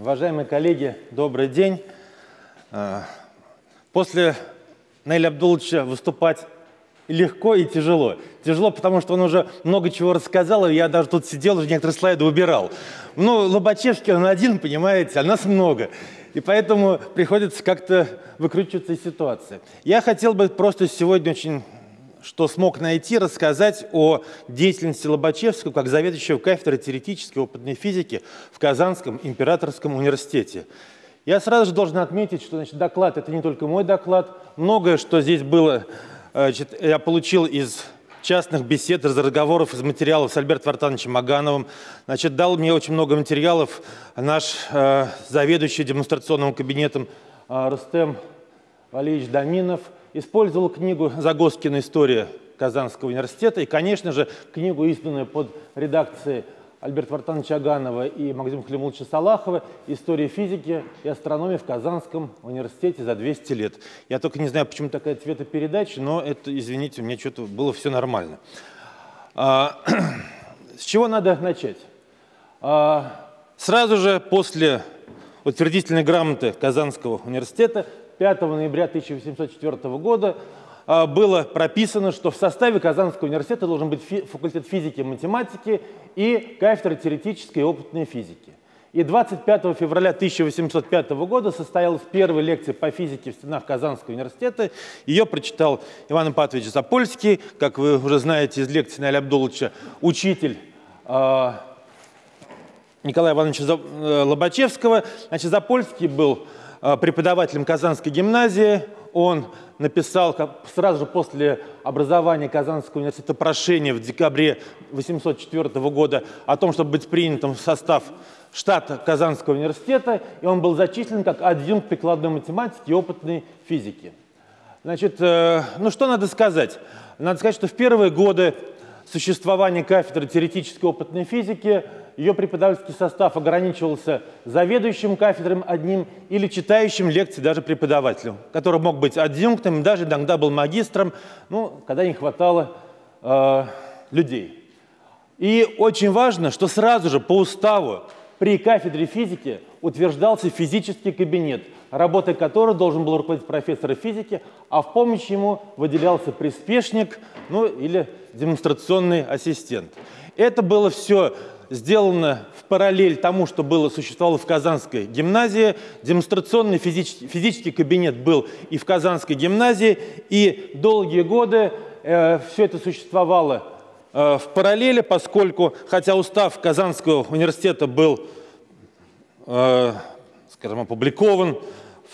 Уважаемые коллеги, добрый день. А, после Наиля Абдуловича выступать легко и тяжело. Тяжело, потому что он уже много чего рассказал, и я даже тут сидел, уже некоторые слайды убирал. Ну, Лобачевский он один, понимаете, а нас много. И поэтому приходится как-то выкручиваться из ситуации. Я хотел бы просто сегодня очень что смог найти, рассказать о деятельности Лобачевского как заведующего кафедрой теоретической опытной физики в Казанском императорском университете. Я сразу же должен отметить, что значит, доклад – это не только мой доклад. Многое, что здесь было, значит, я получил из частных бесед, из разговоров, из материалов с Альбертом Вартановичем Магановым. Значит, дал мне очень много материалов наш э, заведующий демонстрационным кабинетом э, Рустем Валерьевич Доминов. Использовал книгу Загоскина «История Казанского университета» и, конечно же, книгу, изданную под редакцией Альберта Вартановича Аганова и Максима Халимуловича Салахова «История физики и астрономии в Казанском университете за 200 лет». Я только не знаю, почему такая цветопередача, но это, извините, у меня что-то было все нормально. А, с чего надо начать? А, сразу же после утвердительной грамоты Казанского университета 5 ноября 1804 года а, было прописано, что в составе Казанского университета должен быть факультет физики и математики и кафедра теоретической и опытной физики. И 25 февраля 1805 года состоялась первая лекция по физике в стенах Казанского университета. Ее прочитал Иван Ипатович Запольский, как вы уже знаете из лекции Наиля Абдуловича, учитель э, Николая Ивановича э, Лобачевского. Значит, Запольский был преподавателем Казанской гимназии. Он написал сразу же после образования Казанского университета прошение в декабре 1804 года о том, чтобы быть принятым в состав штата Казанского университета, и он был зачислен как адъюнкт прикладной математики и опытной физики. Значит, э, ну что надо сказать? Надо сказать, что в первые годы существования кафедры теоретической опытной физики ее преподавательский состав ограничивался заведующим кафедром одним или читающим лекции даже преподавателем, который мог быть адъюнктом, даже иногда был магистром, ну, когда не хватало э, людей. И очень важно, что сразу же по уставу при кафедре физики утверждался физический кабинет, работой которого должен был руководить профессор физики, а в помощь ему выделялся приспешник ну, или демонстрационный ассистент. Это было все сделано в параллель тому, что было, существовало в Казанской гимназии. Демонстрационный физический, физический кабинет был и в Казанской гимназии, и долгие годы э, все это существовало э, в параллели, поскольку, хотя устав Казанского университета был, э, скажем, опубликован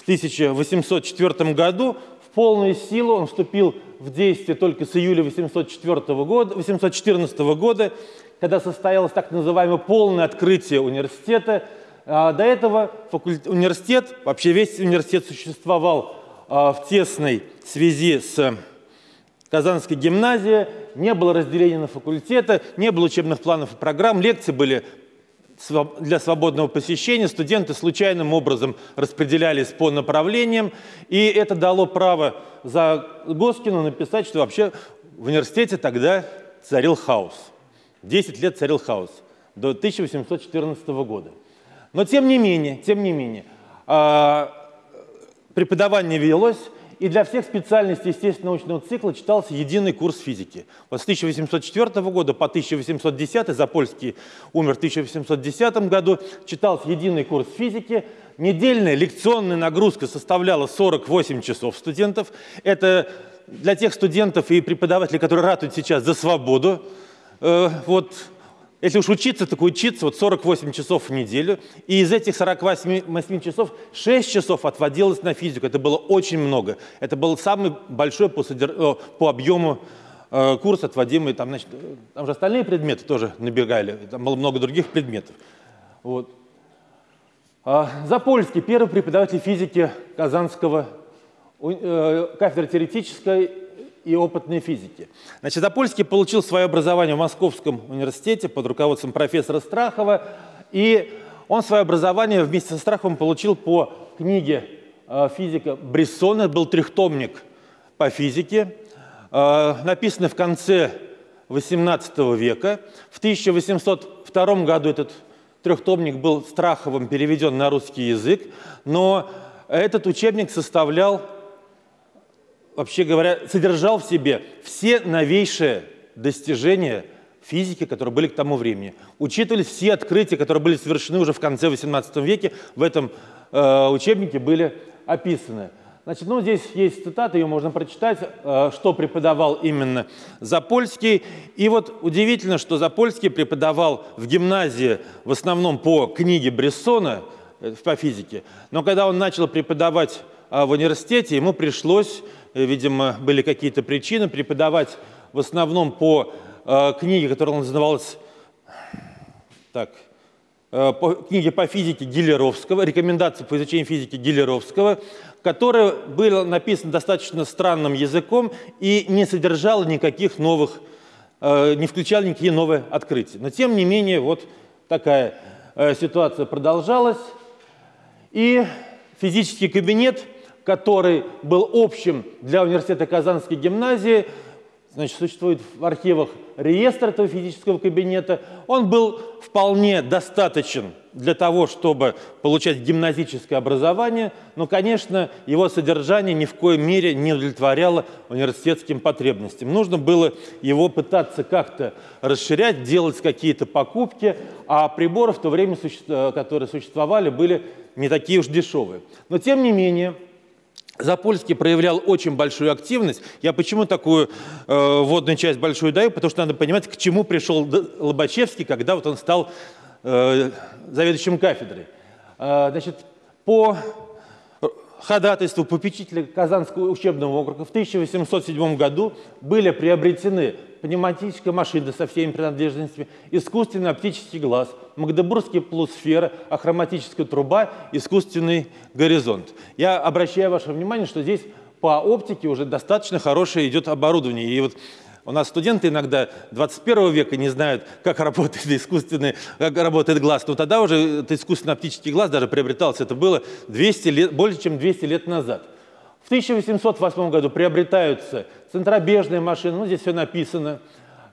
1804 году, в полную силу он вступил в действие только с июля 1804 года, 1814 года, когда состоялось так называемое полное открытие университета. А до этого университет, вообще весь университет существовал а, в тесной связи с Казанской гимназией, не было разделения на факультеты, не было учебных планов и программ, лекции были для свободного посещения, студенты случайным образом распределялись по направлениям, и это дало право за Госкину написать, что вообще в университете тогда царил хаос. 10 лет царил хаос до 1814 года. Но тем не менее, тем не менее, а, преподавание велось, и для всех специальностей естественно-научного цикла читался единый курс физики. Вот с 1804 года по 1810, Запольский умер в 1810 году, читался единый курс физики. Недельная лекционная нагрузка составляла 48 часов студентов. Это для тех студентов и преподавателей, которые ратуют сейчас за свободу, э, вот, если уж учиться, так учиться вот 48 часов в неделю. И из этих 48 часов 6 часов отводилось на физику. Это было очень много. Это был самый большой по, содер... по объему э, курс, отводимый. Там, значит, там же остальные предметы тоже набегали. Там было много других предметов. Вот. А, Запольский, первый преподаватель физики Казанского э, кафедры теоретической и опытной физики. Значит, Запольский получил свое образование в Московском университете под руководством профессора Страхова, и он свое образование вместе со Страховым получил по книге э, физика Брессона, был трехтомник по физике. э, написаны в конце XVIII века. В 1802 году этот трехтомник был Страховым переведен на русский язык, но этот учебник составлял, вообще говоря, содержал в себе все новейшие достижения физики, которые были к тому времени. Учитывались все открытия, которые были совершены уже в конце XVIII веке, в этом э, учебнике были описаны. Значит, ну, здесь есть цитата, ее можно прочитать, э, что преподавал именно Запольский. И вот удивительно, что Запольский преподавал в гимназии в основном по книге Брессона э, по физике. Но когда он начал преподавать в университете, ему пришлось, видимо, были какие-то причины, преподавать в основном по книге, которая называлась так, по книге по физике Гиллеровского, рекомендации по изучению физики Гиллеровского, которое было написано достаточно странным языком и не содержало никаких новых, э, не включало никакие новые открытия. Но тем не менее, вот такая э, ситуация продолжалась. И физический кабинет, который был общим для университета Казанской гимназии, значит, существует в архивах реестр этого физического кабинета, он был вполне достаточен для того, чтобы получать гимназическое образование, но, конечно, его содержание ни в коей мере не удовлетворяло университетским потребностям. Нужно было его пытаться как-то расширять, делать какие-то покупки, а приборы в то время, которые существовали, были не такие уж дешевые. Но, тем не менее, Запольский проявлял очень большую активность. Я почему такую э, вводную часть большую даю? Потому что надо понимать, к чему пришел Лобачевский, когда вот он стал э, заведующим кафедрой. Э, значит, по ходатайству попечителя Казанского учебного округа в 1807 году были приобретены пневматическая машина со всеми принадлежностями, искусственный оптический глаз, магдебургские полусферы, ахроматическая труба, искусственный горизонт. Я обращаю ваше внимание, что здесь по оптике уже достаточно хорошее идет оборудование. И вот у нас студенты иногда 21 века не знают, как работает искусственный, как работает глаз. Но тогда уже этот искусственный оптический глаз даже приобретался. Это было 200 лет, больше, чем 200 лет назад. В 1808 году приобретаются центробежные машины, ну здесь все написано.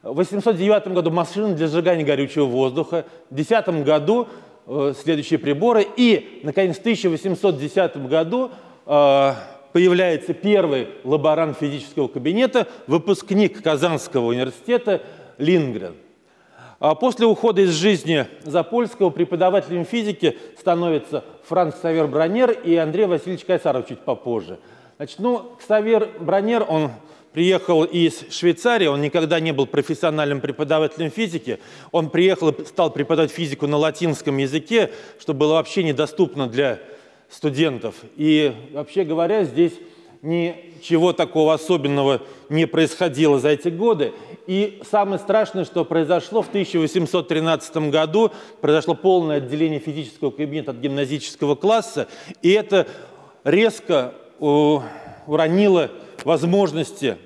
В 1809 году машины для сжигания горючего воздуха. В 2010 году э, следующие приборы. И, наконец, в 1810 году э, появляется первый лаборант физического кабинета, выпускник Казанского университета Лингрен. А после ухода из жизни Запольского преподавателем физики становится Франц Савер Бронер и Андрей Васильевич Кайсаров чуть попозже. Значит, ну, Савер Бронер, он приехал из Швейцарии, он никогда не был профессиональным преподавателем физики. Он приехал и стал преподавать физику на латинском языке, что было вообще недоступно для студентов. И вообще говоря, здесь ничего такого особенного не происходило за эти годы. И самое страшное, что произошло в 1813 году, произошло полное отделение физического кабинета от гимназического класса, и это резко уронило возможности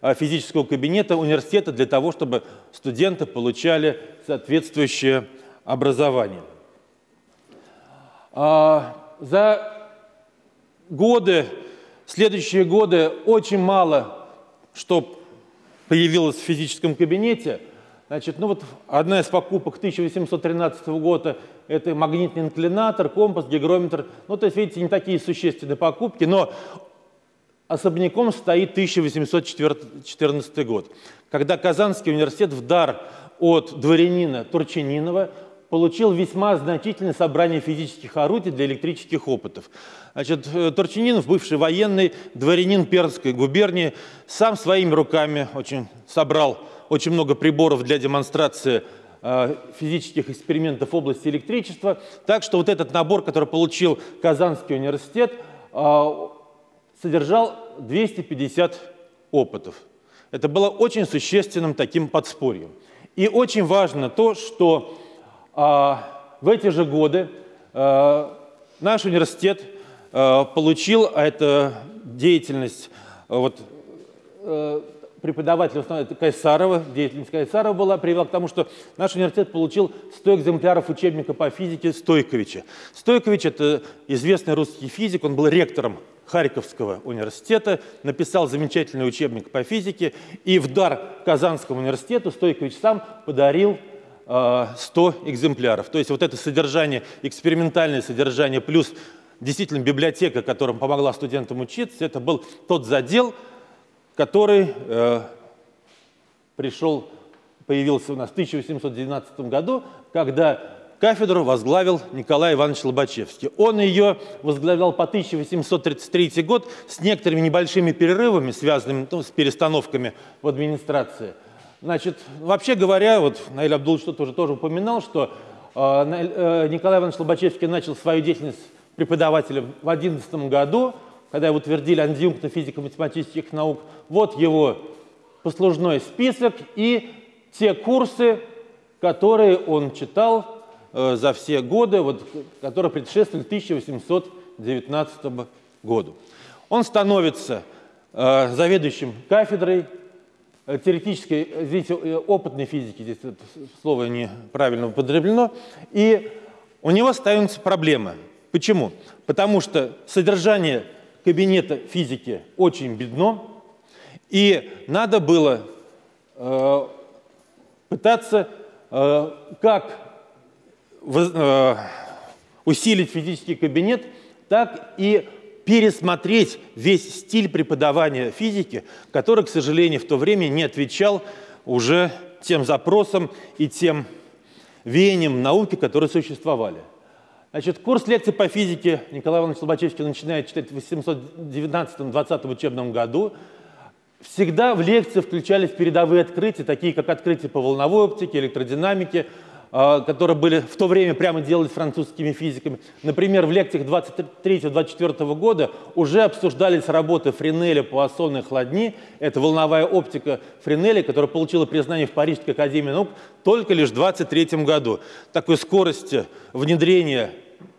а, физического кабинета университета для того, чтобы студенты получали соответствующее образование. А, за годы, следующие годы очень мало что появилось в физическом кабинете. Значит, ну вот одна из покупок 1813 года – это магнитный инклинатор, компас, гигрометр. Ну, то есть, видите, не такие существенные покупки, но особняком стоит 1814 год, когда Казанский университет в дар от дворянина Турчининова получил весьма значительное собрание физических орудий для электрических опытов. Значит, э, Турчининов, бывший военный, дворянин Пермской губернии, сам своими руками очень собрал очень много приборов для демонстрации э, физических экспериментов в области электричества. Так что вот этот набор, который получил Казанский университет, э, содержал 250 опытов. Это было очень существенным таким подспорьем. И очень важно то, что в эти же годы наш университет получил, а это деятельность а, вот, преподавателя основной Кайсарова, деятельность Кайсарова была, привела к тому, что наш университет получил 100 экземпляров учебника по физике Стойковича. Стойкович – это известный русский физик, он был ректором Харьковского университета, написал замечательный учебник по физике, и в дар Казанскому университету Стойкович сам подарил 100 экземпляров. То есть вот это содержание, экспериментальное содержание плюс действительно библиотека, которая помогла студентам учиться, это был тот задел, который э, пришел, появился у нас в 1819 году, когда кафедру возглавил Николай Иванович Лобачевский. Он ее возглавлял по 1833 год с некоторыми небольшими перерывами, связанными ну, с перестановками в администрации. Значит, вообще говоря, вот Наиль Абдул что-то уже тоже упоминал, что э, э, Николай Иванович Лобачевский начал свою деятельность преподавателем в 2011 году, когда его утвердили антидъюнктно физико-математических наук. Вот его послужной список и те курсы, которые он читал э, за все годы, вот, которые предшествовали 1819 году. Он становится э, заведующим кафедрой Э, теоретической, здесь э, опытной физики, здесь это слово неправильно употреблено, и у него ставятся проблемы. Почему? Потому что содержание кабинета физики очень бедно, и надо было э, пытаться э, как э, усилить физический кабинет, так и пересмотреть весь стиль преподавания физики, который, к сожалению, в то время не отвечал уже тем запросам и тем веяниям науки, которые существовали. Значит, курс лекций по физике Николай Иванович Слобачевский начинает читать в 819-20 учебном году. Всегда в лекции включались передовые открытия, такие как открытия по волновой оптике, электродинамике, а, которые были в то время прямо делались французскими физиками. Например, в лекциях 23-24 года уже обсуждались работы Френеля «Пуассоны и хладни». Это волновая оптика Френеля, которая получила признание в Парижской академии наук только лишь в 23 году. Такой скорости внедрения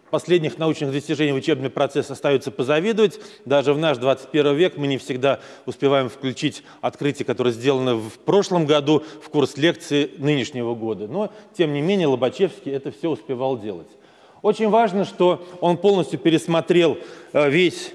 последних научных достижений в учебный процесс остается позавидовать. Даже в наш 21 век мы не всегда успеваем включить открытия, которые сделаны в прошлом году в курс лекции нынешнего года. Но, тем не менее, Лобачевский это все успевал делать. Очень важно, что он полностью пересмотрел э, весь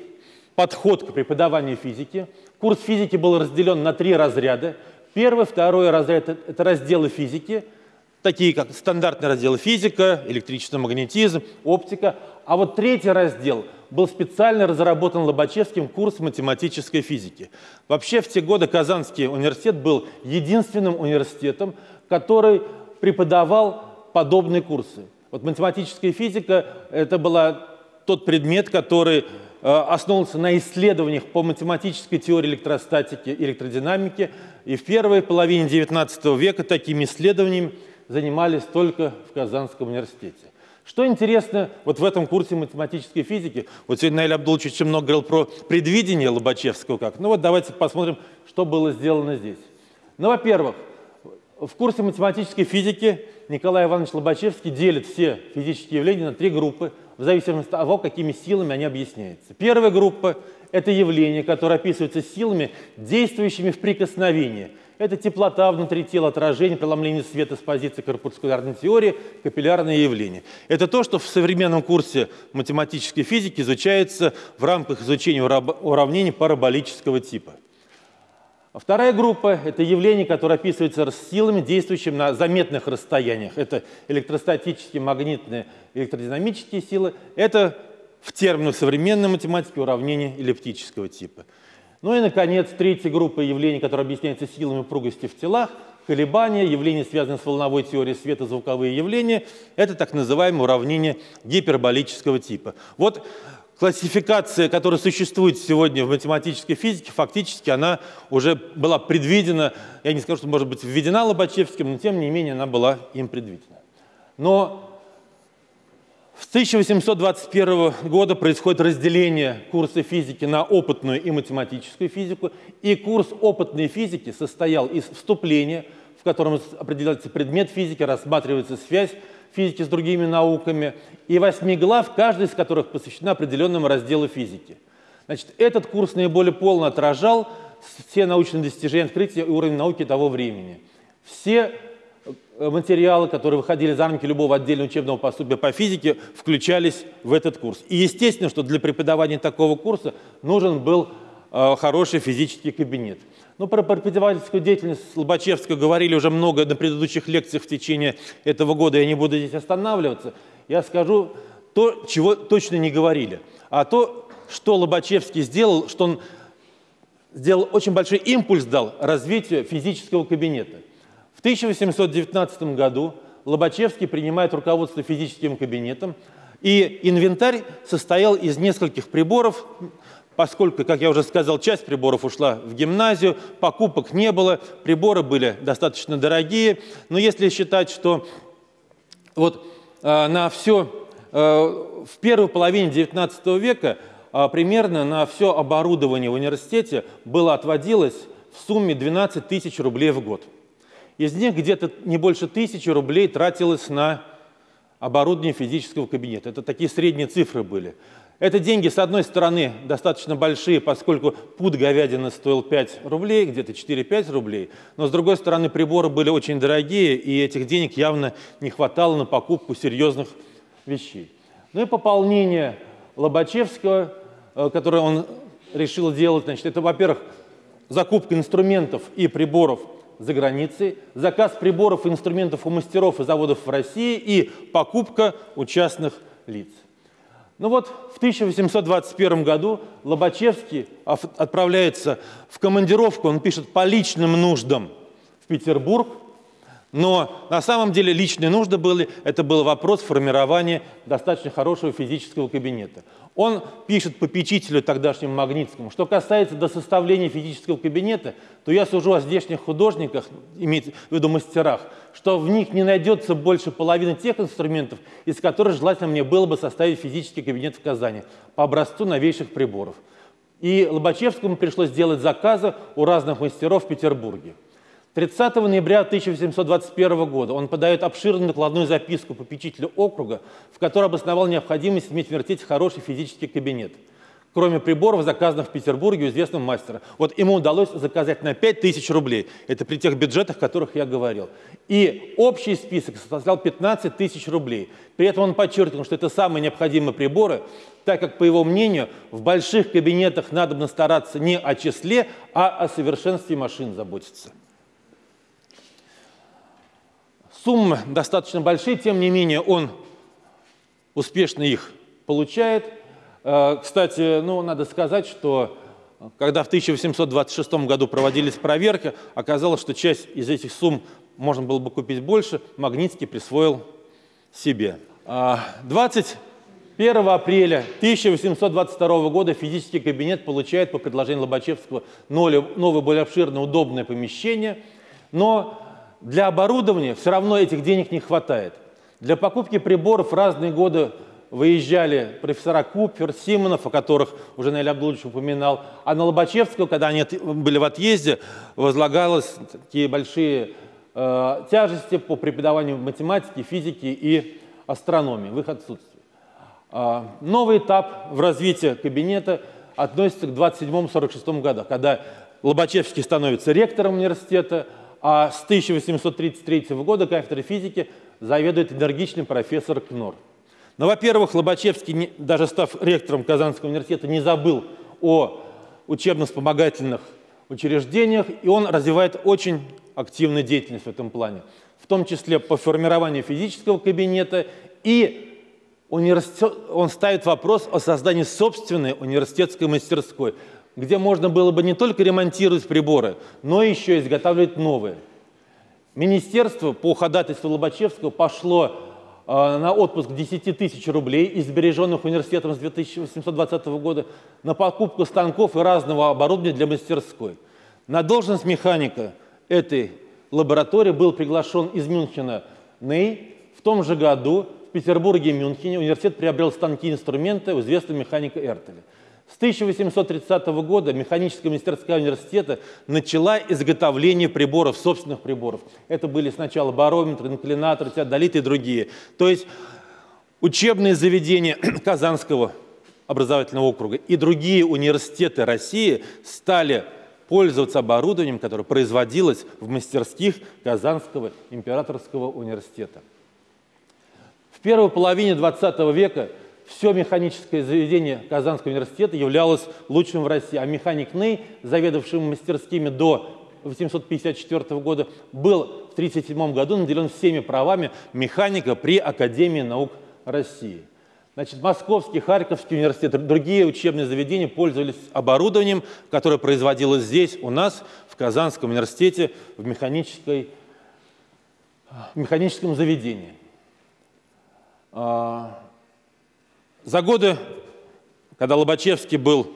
подход к преподаванию физики. Курс физики был разделен на три разряда. Первый, второй разряд – это разделы физики – такие как стандартные разделы физика, электрический магнетизм, оптика. А вот третий раздел был специально разработан Лобачевским курс математической физики. Вообще в те годы Казанский университет был единственным университетом, который преподавал подобные курсы. Вот математическая физика – это была тот предмет, который э, основывался на исследованиях по математической теории электростатики и электродинамики. И в первой половине XIX века такими исследованиями занимались только в Казанском университете. Что интересно вот в этом курсе математической физики, вот сегодня Наиль Абдулович очень много говорил про предвидение Лобачевского как. Ну вот давайте посмотрим, что было сделано здесь. Ну, во-первых, в курсе математической физики Николай Иванович Лобачевский делит все физические явления на три группы, в зависимости от того, какими силами они объясняются. Первая группа – это явления, которые описываются силами, действующими в прикосновении – это теплота внутри тела, отражение, преломление света с позиции корпускулярной теории, капиллярные явления. Это то, что в современном курсе математической физики изучается в рамках изучения уравнений параболического типа. Вторая группа – это явления, которые описываются силами, действующими на заметных расстояниях. Это электростатические, магнитные, электродинамические силы. Это в терминах современной математики уравнения эллиптического типа. Ну и, наконец, третья группа явлений, которая объясняется силами упругости в телах, колебания, явления, связанные с волновой теорией света, звуковые явления, это так называемое уравнение гиперболического типа. Вот классификация, которая существует сегодня в математической физике, фактически она уже была предвидена, я не скажу, что может быть введена Лобачевским, но тем не менее она была им предвидена. Но с 1821 года происходит разделение курса физики на опытную и математическую физику, и курс опытной физики состоял из вступления, в котором определяется предмет физики, рассматривается связь физики с другими науками, и восьми глав, каждая из которых посвящена определенному разделу физики. Значит, этот курс наиболее полно отражал все научные достижения, открытия и уровень науки того времени. Все материалы, которые выходили за рамки любого отдельного учебного пособия по физике, включались в этот курс. И естественно, что для преподавания такого курса нужен был э, хороший физический кабинет. Ну, про преподавательскую деятельность Лобачевского говорили уже много на предыдущих лекциях в течение этого года, я не буду здесь останавливаться. Я скажу то, чего точно не говорили. А то, что Лобачевский сделал, что он сделал очень большой импульс дал развитию физического кабинета. В 1819 году Лобачевский принимает руководство физическим кабинетом, и инвентарь состоял из нескольких приборов, поскольку, как я уже сказал, часть приборов ушла в гимназию, покупок не было, приборы были достаточно дорогие, но если считать, что вот э, на все, э, в первой половине XIX века а, примерно на все оборудование в университете было отводилось в сумме 12 тысяч рублей в год. Из них где-то не больше тысячи рублей тратилось на оборудование физического кабинета. Это такие средние цифры были. Это деньги, с одной стороны, достаточно большие, поскольку пуд говядины стоил 5 рублей, где-то 4-5 рублей, но с другой стороны, приборы были очень дорогие, и этих денег явно не хватало на покупку серьезных вещей. Ну и пополнение Лобачевского Э, которые он решил делать, значит, это, во-первых, закупка инструментов и приборов за границей, заказ приборов и инструментов у мастеров и заводов в России и покупка у частных лиц. Ну вот в 1821 году Лобачевский отправляется в командировку, он пишет по личным нуждам в Петербург, но на самом деле личные нужды были, это был вопрос формирования достаточно хорошего физического кабинета. Он пишет попечителю тогдашнему Магнитскому, что касается до составления физического кабинета, то я сужу о здешних художниках, имеется в виду мастерах, что в них не найдется больше половины тех инструментов, из которых желательно мне было бы составить физический кабинет в Казани по образцу новейших приборов. И Лобачевскому пришлось сделать заказы у разных мастеров в Петербурге. 30 ноября 1821 года он подает обширную накладную записку попечителю округа, в которой обосновал необходимость иметь в университете хороший физический кабинет, кроме приборов, заказанных в Петербурге у известного мастера. Вот ему удалось заказать на 5000 рублей. Это при тех бюджетах, о которых я говорил. И общий список составлял 15 тысяч рублей. При этом он подчеркнул, что это самые необходимые приборы, так как, по его мнению, в больших кабинетах надо стараться не о числе, а о совершенстве машин заботиться. Суммы достаточно большие, тем не менее он успешно их получает. Э, кстати, ну, надо сказать, что когда в 1826 году проводились проверки, оказалось, что часть из этих сумм можно было бы купить больше, Магнитский присвоил себе. 21 а, апреля 1822 года физический кабинет получает по предложению Лобачевского новое, более обширное, удобное помещение, но для оборудования все равно этих денег не хватает. Для покупки приборов разные годы выезжали профессора Купер, Симонов, о которых уже Наиль Абдулович упоминал, а на Лобачевского, когда они были в отъезде, возлагалось такие большие э, тяжести по преподаванию математики, физики и астрономии в их отсутствии. Э, новый этап в развитии кабинета относится к 27-46 годам, когда Лобачевский становится ректором университета, а с 1833 года кафедрой физики заведует энергичный профессор Кнор. Но, во-первых, Лобачевский, даже став ректором Казанского университета, не забыл о учебно-вспомогательных учреждениях, и он развивает очень активную деятельность в этом плане, в том числе по формированию физического кабинета, и он ставит вопрос о создании собственной университетской мастерской, где можно было бы не только ремонтировать приборы, но еще изготавливать новые. Министерство по ходатайству Лобачевского пошло э, на отпуск 10 тысяч рублей из сбереженных университетом с 2820 года на покупку станков и разного оборудования для мастерской. На должность механика этой лаборатории был приглашен из Мюнхена Ней. В том же году в Петербурге и Мюнхене университет приобрел станки и инструменты у известного механика Эртеля. С 1830 года механическая мастерская университета начала изготовление приборов, собственных приборов. Это были сначала барометры, инклинаторы, теодолиты и другие. То есть учебные заведения Казанского образовательного округа и другие университеты России стали пользоваться оборудованием, которое производилось в мастерских Казанского императорского университета. В первой половине 20 века все механическое заведение Казанского университета являлось лучшим в России, а механик Ней, заведовавшим мастерскими до 1854 года, был в 1937 году наделен всеми правами механика при Академии наук России. Значит, Московский, Харьковский университет, другие учебные заведения пользовались оборудованием, которое производилось здесь, у нас, в Казанском университете, в, механической, в механическом заведении. За годы, когда Лобачевский был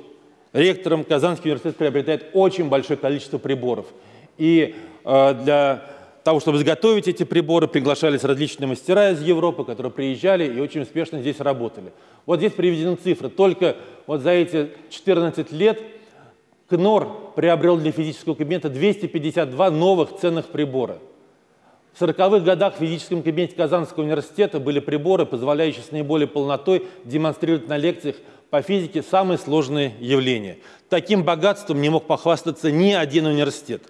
ректором, Казанский университет приобретает очень большое количество приборов. И э, для того, чтобы изготовить эти приборы, приглашались различные мастера из Европы, которые приезжали и очень успешно здесь работали. Вот здесь приведены цифры. Только вот за эти 14 лет КНОР приобрел для физического кабинета 252 новых ценных прибора. В 40-х годах в физическом кабинете Казанского университета были приборы, позволяющие с наиболее полнотой демонстрировать на лекциях по физике самые сложные явления. Таким богатством не мог похвастаться ни один университет.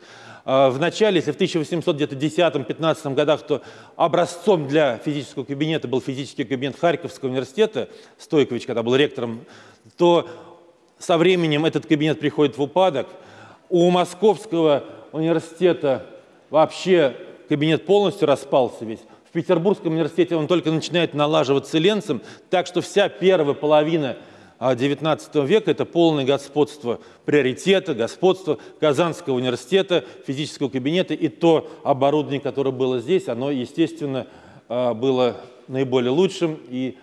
А, в начале, если в 1810-15 годах, то образцом для физического кабинета был физический кабинет Харьковского университета, Стойкович, когда был ректором, то со временем этот кабинет приходит в упадок. У Московского университета вообще кабинет полностью распался весь. В Петербургском университете он только начинает налаживаться ленцем, так что вся первая половина XIX века – это полное господство приоритета, господство Казанского университета, физического кабинета. И то оборудование, которое было здесь, оно, естественно, а, было наиболее лучшим и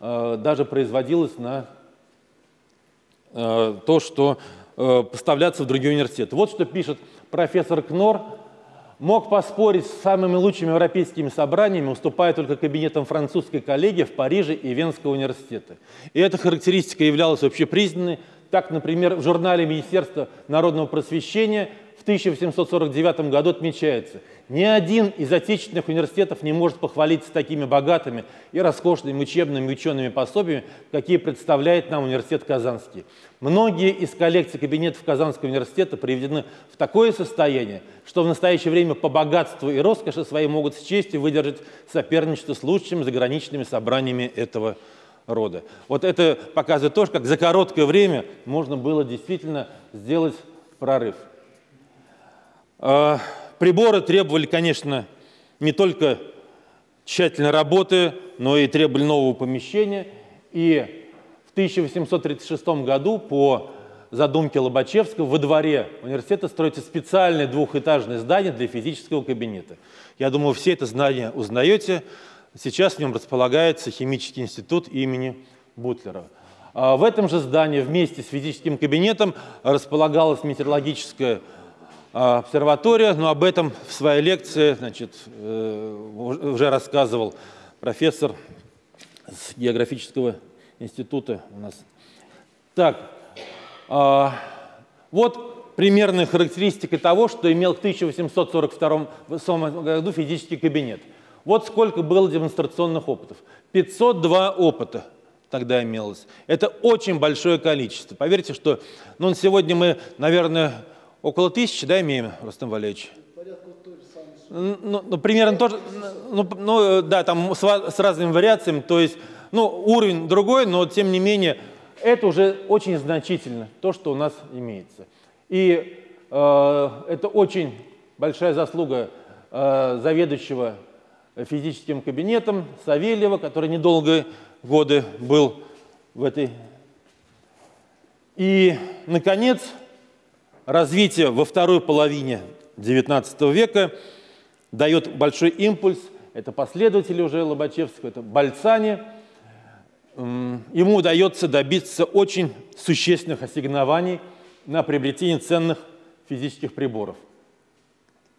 а, даже производилось на а, то, что поставляться в другие университеты. Вот что пишет профессор Кнор мог поспорить с самыми лучшими европейскими собраниями, уступая только кабинетам французской коллегии в Париже и Венского университета. И эта характеристика являлась общепризнанной. Так, например, в журнале Министерства народного просвещения в 1849 году отмечается – ни один из отечественных университетов не может похвалиться такими богатыми и роскошными учебными учеными пособиями, какие представляет нам университет Казанский. Многие из коллекций кабинетов Казанского университета приведены в такое состояние, что в настоящее время по богатству и роскоши своей могут с честью выдержать соперничество с лучшими заграничными собраниями этого рода. Вот это показывает то, как за короткое время можно было действительно сделать прорыв. А, Приборы требовали, конечно, не только тщательной работы, но и требовали нового помещения. И в 1836 году по задумке Лобачевского во дворе университета строится специальное двухэтажное здание для физического кабинета. Я думаю, все это здание узнаете. Сейчас в нем располагается химический институт имени Бутлера. А в этом же здании вместе с физическим кабинетом располагалась метеорологическая а, обсерватория, но об этом в своей лекции значит, э, уже рассказывал профессор с географического института у нас. Так, а, вот примерная характеристика того, что имел в 1842 году физический кабинет. Вот сколько было демонстрационных опытов. 502 опыта тогда имелось. Это очень большое количество. Поверьте, что ну, сегодня мы, наверное, Около тысячи, да, имеем, Рустам Валерьевич? Ну, ну, примерно тоже, ну, ну, да, там с, с разными вариациями, то есть, ну, уровень другой, но тем не менее, это уже очень значительно, то, что у нас имеется. И э, это очень большая заслуга э, заведующего физическим кабинетом Савельева, который недолго годы был в этой. И, наконец, развитие во второй половине XIX века дает большой импульс. Это последователи уже Лобачевского, это Бальцани. Ему удается добиться очень существенных ассигнований на приобретение ценных физических приборов.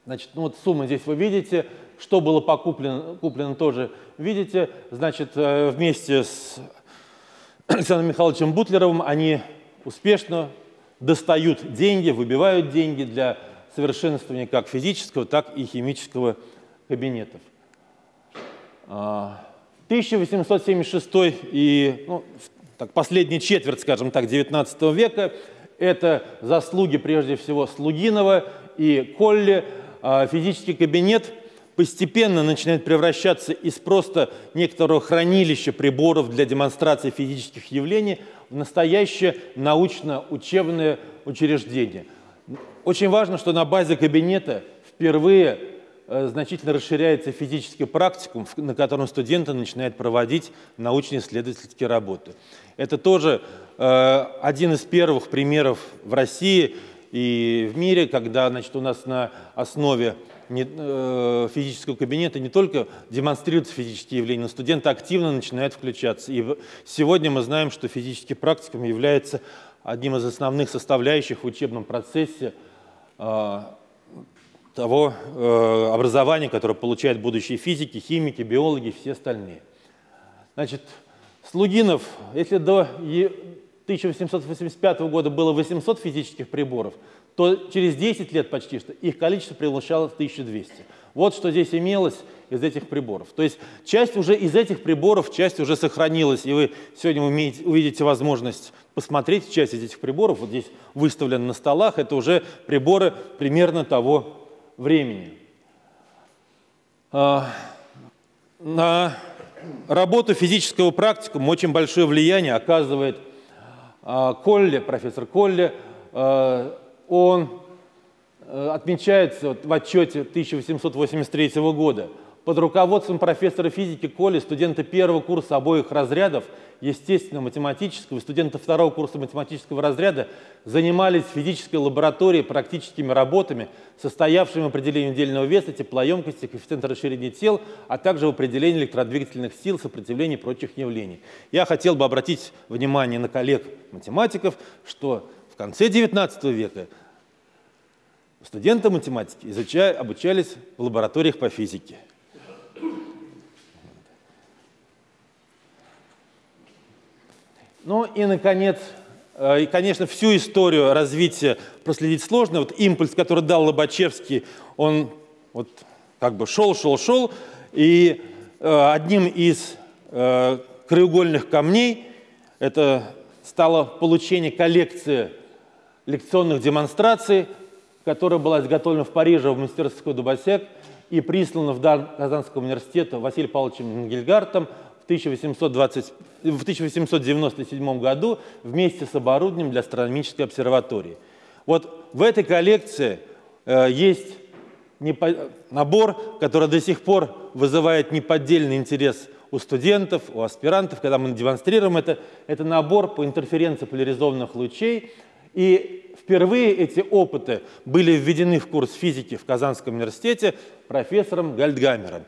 Значит, ну вот суммы здесь вы видите, что было покуплено, куплено тоже видите. Значит, э, вместе с Александром Михайловичем Бутлеровым они успешно достают деньги, выбивают деньги для совершенствования как физического, так и химического кабинетов. 1876 а, и ну, так, последняя четверть, скажем так, 19 века – Это заслуги прежде всего Слугинова и Колли. А физический кабинет постепенно начинает превращаться из просто некоторого хранилища приборов для демонстрации физических явлений в настоящее научно-учебное учреждение. Очень важно, что на базе кабинета впервые Э, значительно расширяется физический практикум, на котором студенты начинают проводить научно-исследовательские работы. Это тоже э, один из первых примеров в России и в мире, когда значит, у нас на основе э, физического кабинета не только демонстрируются физические явления, но студенты активно начинают включаться. И сегодня мы знаем, что физический практикум является одним из основных составляющих в учебном процессе э, того э, образования, которое получают будущие физики, химики, биологи и все остальные. Значит, Слугинов, если до 1885 года было 800 физических приборов, то через 10 лет почти что их количество превышало 1200. Вот что здесь имелось из этих приборов. То есть часть уже из этих приборов, часть уже сохранилась, и вы сегодня умеете, увидите возможность посмотреть часть из этих приборов. Вот здесь выставлено на столах, это уже приборы примерно того времени. А, на работу физического практикума очень большое влияние оказывает а, Колли, профессор Колли. Он э, отмечается в отчете 1883 года – под руководством профессора физики Коли студенты первого курса обоих разрядов, естественно-математического, и студенты второго курса математического разряда занимались физической лаборатории практическими работами, состоявшими в определении удельного веса, теплоемкости, коэффициента расширения тел, а также в определении электродвигательных сил, сопротивления и прочих явлений. Я хотел бы обратить внимание на коллег-математиков, что в конце XIX века студенты математики изучали, обучались в лабораториях по физике. Ну и, наконец, э, и, конечно, всю историю развития проследить сложно. Вот импульс, который дал Лобачевский, он вот как бы шел, шел, шел. И э, одним из э, краеугольных камней это стало получение коллекции лекционных демонстраций, которая была изготовлена в Париже в мастерской Дубасек и прислана в Дар Казанского университета Василием Павловичем Гильгартом в, 1820, в 1897 году вместе с оборудованием для астрономической обсерватории. Вот в этой коллекции э, есть набор, который до сих пор вызывает неподдельный интерес у студентов, у аспирантов, когда мы демонстрируем это. Это набор по интерференции поляризованных лучей. И впервые эти опыты были введены в курс физики в Казанском университете профессором Гальдгамером.